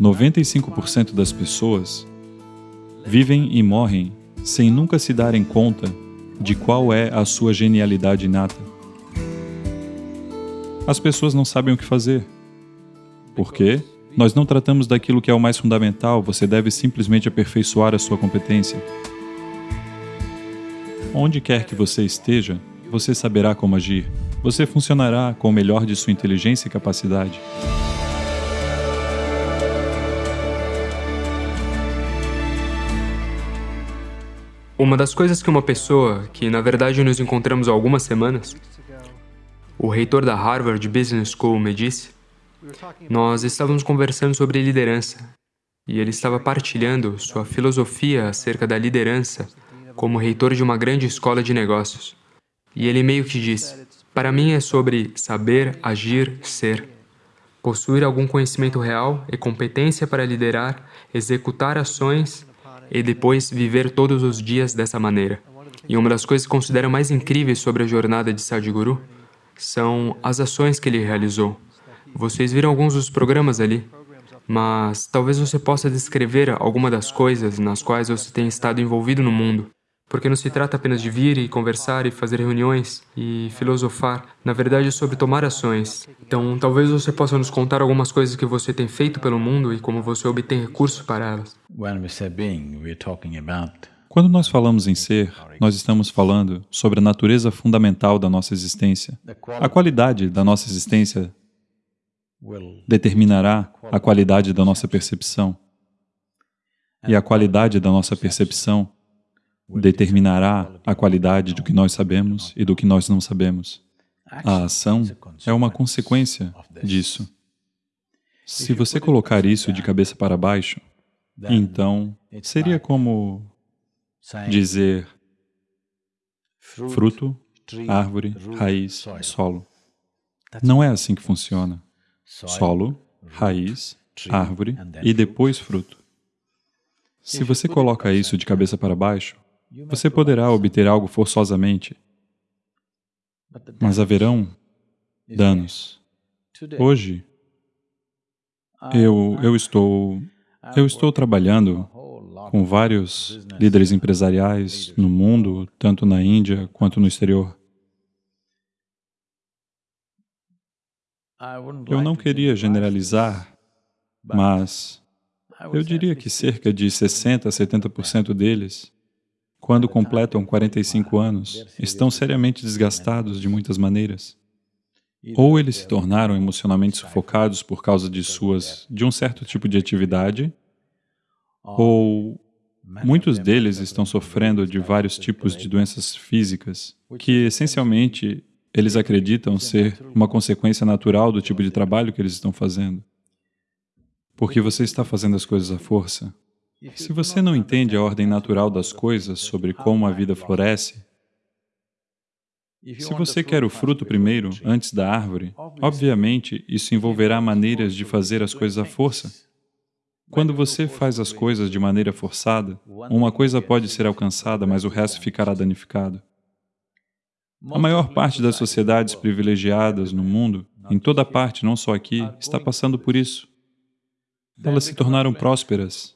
95% das pessoas vivem e morrem sem nunca se darem conta de qual é a sua genialidade inata. As pessoas não sabem o que fazer. Por quê? Nós não tratamos daquilo que é o mais fundamental, você deve simplesmente aperfeiçoar a sua competência. Onde quer que você esteja, você saberá como agir. Você funcionará com o melhor de sua inteligência e capacidade. Uma das coisas que uma pessoa, que na verdade nos encontramos há algumas semanas, o reitor da Harvard Business School me disse, nós estávamos conversando sobre liderança e ele estava partilhando sua filosofia acerca da liderança como reitor de uma grande escola de negócios. E ele meio que disse, para mim é sobre saber, agir, ser. Possuir algum conhecimento real e competência para liderar, executar ações e depois viver todos os dias dessa maneira. E uma das coisas que considero mais incríveis sobre a jornada de Sadhguru são as ações que ele realizou. Vocês viram alguns dos programas ali, mas talvez você possa descrever alguma das coisas nas quais você tem estado envolvido no mundo. Porque não se trata apenas de vir e conversar e fazer reuniões e filosofar. Na verdade, é sobre tomar ações. Então, talvez você possa nos contar algumas coisas que você tem feito pelo mundo e como você obtém recursos para elas. Quando nós falamos em ser, nós estamos falando sobre a natureza fundamental da nossa existência. A qualidade da nossa existência determinará a qualidade da nossa percepção. E a qualidade da nossa percepção determinará a qualidade do que nós sabemos e do que nós não sabemos. A ação é uma consequência disso. Se você colocar isso de cabeça para baixo, então seria como dizer fruto, árvore, raiz, solo. Não é assim que funciona. Solo, raiz, árvore e depois fruto. Se você coloca isso de cabeça para baixo, você poderá obter algo forçosamente, mas haverão danos. Hoje, eu, eu, estou, eu estou trabalhando com vários líderes empresariais no mundo, tanto na Índia quanto no exterior. Eu não queria generalizar, mas eu diria que cerca de 60% a 70% deles quando completam 45 anos, estão seriamente desgastados de muitas maneiras. Ou eles se tornaram emocionalmente sufocados por causa de suas, de um certo tipo de atividade, ou muitos deles estão sofrendo de vários tipos de doenças físicas, que essencialmente eles acreditam ser uma consequência natural do tipo de trabalho que eles estão fazendo. Porque você está fazendo as coisas à força. Se você não entende a ordem natural das coisas sobre como a vida floresce, se você quer o fruto primeiro, antes da árvore, obviamente isso envolverá maneiras de fazer as coisas à força. Quando você faz as coisas de maneira forçada, uma coisa pode ser alcançada, mas o resto ficará danificado. A maior parte das sociedades privilegiadas no mundo, em toda parte, não só aqui, está passando por isso. Elas se tornaram prósperas,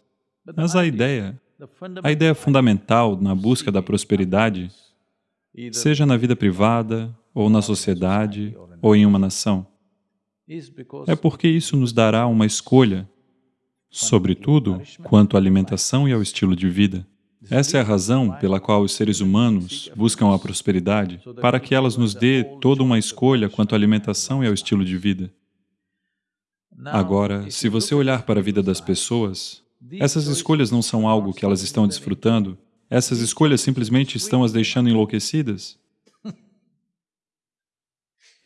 mas a ideia, a ideia fundamental na busca da prosperidade, seja na vida privada, ou na sociedade, ou em uma nação, é porque isso nos dará uma escolha, sobretudo quanto à alimentação e ao estilo de vida. Essa é a razão pela qual os seres humanos buscam a prosperidade, para que elas nos dê toda uma escolha quanto à alimentação e ao estilo de vida. Agora, se você olhar para a vida das pessoas, essas escolhas não são algo que elas estão desfrutando, essas escolhas simplesmente estão as deixando enlouquecidas.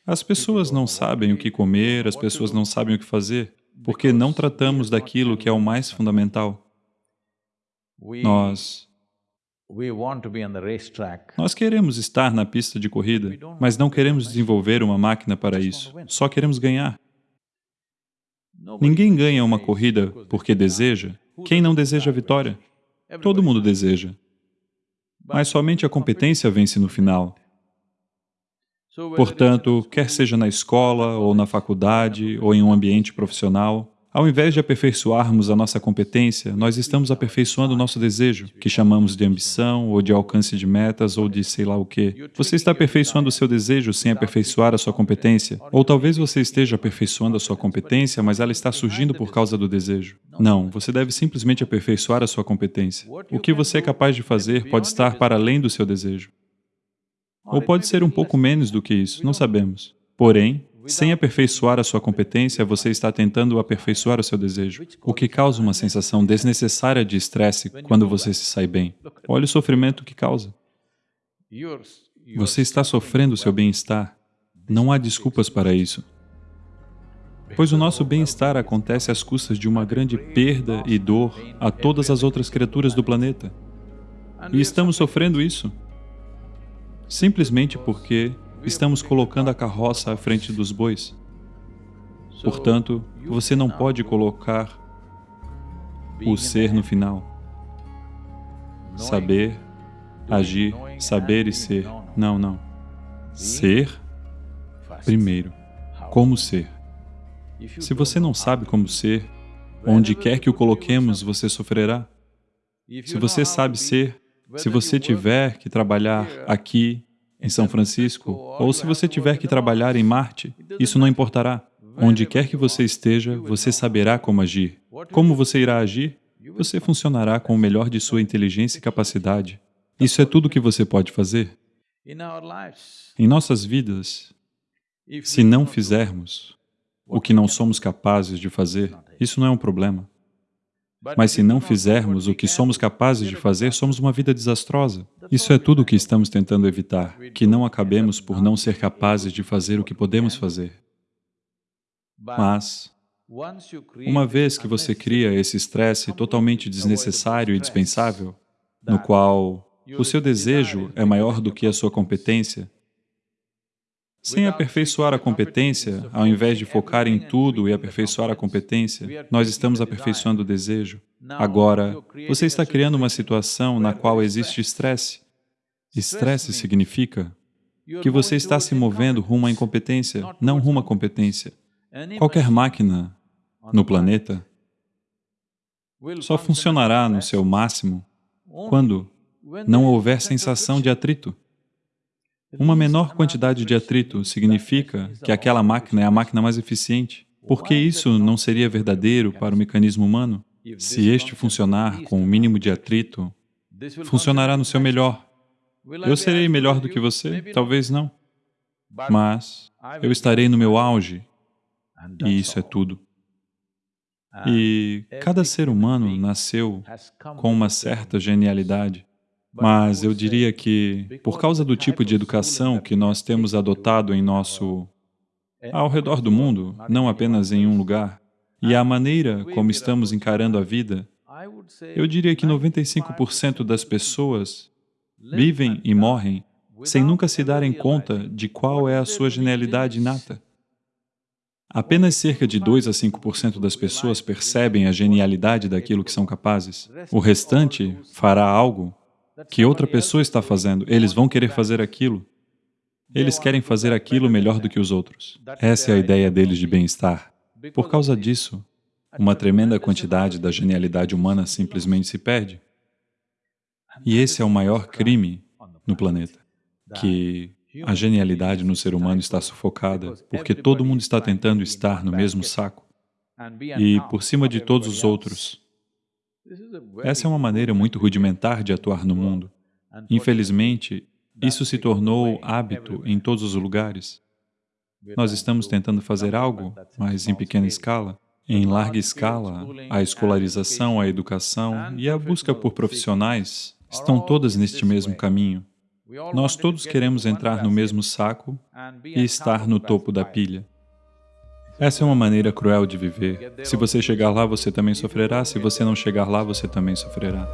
As pessoas não sabem o que comer, as pessoas não sabem o que fazer, porque não tratamos daquilo que é o mais fundamental. Nós nós queremos estar na pista de corrida, mas não queremos desenvolver uma máquina para isso, só queremos ganhar. Ninguém ganha uma corrida porque deseja, quem não deseja a vitória? Todo mundo deseja. Mas somente a competência vence no final. Portanto, quer seja na escola, ou na faculdade, ou em um ambiente profissional, Ao invés de aperfeiçoarmos a nossa competência, nós estamos aperfeiçoando o nosso desejo, que chamamos de ambição, ou de alcance de metas, ou de sei lá o quê. Você está aperfeiçoando o seu desejo sem aperfeiçoar a sua competência. Ou talvez você esteja aperfeiçoando a sua competência, mas ela está surgindo por causa do desejo. Não, você deve simplesmente aperfeiçoar a sua competência. O que você é capaz de fazer pode estar para além do seu desejo. Ou pode ser um pouco menos do que isso, não sabemos. Porém, sem aperfeiçoar a sua competência, você está tentando aperfeiçoar o seu desejo, o que causa uma sensação desnecessária de estresse quando você se sai bem. Olha o sofrimento que causa. Você está sofrendo o seu bem-estar. Não há desculpas para isso. Pois o nosso bem-estar acontece às custas de uma grande perda e dor a todas as outras criaturas do planeta. E estamos sofrendo isso simplesmente porque estamos colocando a carroça à frente dos bois. Portanto, você não pode colocar o ser no final. Saber, agir, saber e ser. Não, não. Ser primeiro. Como ser. Se você não sabe como ser, onde quer que o coloquemos, você sofrerá. Se você sabe ser, se você tiver que trabalhar aqui, em São Francisco, ou se você tiver que trabalhar em Marte, isso não importará. Onde quer que você esteja, você saberá como agir. Como você irá agir? Você funcionará com o melhor de sua inteligência e capacidade. Isso é tudo o que você pode fazer. Em nossas vidas, se não fizermos o que não somos capazes de fazer, isso não é um problema. Mas se não fizermos o que somos capazes de fazer, somos uma vida desastrosa. Isso é tudo o que estamos tentando evitar, que não acabemos por não ser capazes de fazer o que podemos fazer. Mas, uma vez que você cria esse estresse totalmente desnecessário e dispensável, no qual o seu desejo é maior do que a sua competência, sem aperfeiçoar a competência, ao invés de focar em tudo e aperfeiçoar a competência, nós estamos aperfeiçoando o desejo. Agora, você está criando uma situação na qual existe estresse. Estresse significa que você está se movendo rumo à incompetência, não rumo à competência. Qualquer máquina no planeta só funcionará no seu máximo quando não houver sensação de atrito. Uma menor quantidade de atrito significa que aquela máquina é a máquina mais eficiente. Por que isso não seria verdadeiro para o mecanismo humano? Se este funcionar com o mínimo de atrito, funcionará no seu melhor. Eu serei melhor do que você? Talvez não. Mas eu estarei no meu auge, e isso é tudo. E cada ser humano nasceu com uma certa genialidade. Mas eu diria que, por causa do tipo de educação que nós temos adotado em nosso... ao redor do mundo, não apenas em um lugar, e a maneira como estamos encarando a vida, eu diria que 95% das pessoas vivem e morrem sem nunca se darem conta de qual é a sua genialidade inata. Apenas cerca de 2 a 5% das pessoas percebem a genialidade daquilo que são capazes. O restante fará algo que outra pessoa está fazendo, eles vão querer fazer aquilo. Eles querem fazer aquilo melhor do que os outros. Essa é a ideia deles de bem-estar. Por causa disso, uma tremenda quantidade da genialidade humana simplesmente se perde. E esse é o maior crime no planeta, que a genialidade no ser humano está sufocada porque todo mundo está tentando estar no mesmo saco e por cima de todos os outros essa é uma maneira muito rudimentar de atuar no mundo. Infelizmente, isso se tornou hábito em todos os lugares. Nós estamos tentando fazer algo, mas em pequena escala. Em larga escala, a escolarização, a educação e a busca por profissionais estão todas neste mesmo caminho. Nós todos queremos entrar no mesmo saco e estar no topo da pilha. Essa é uma maneira cruel de viver. Se você chegar lá, você também sofrerá. Se você não chegar lá, você também sofrerá.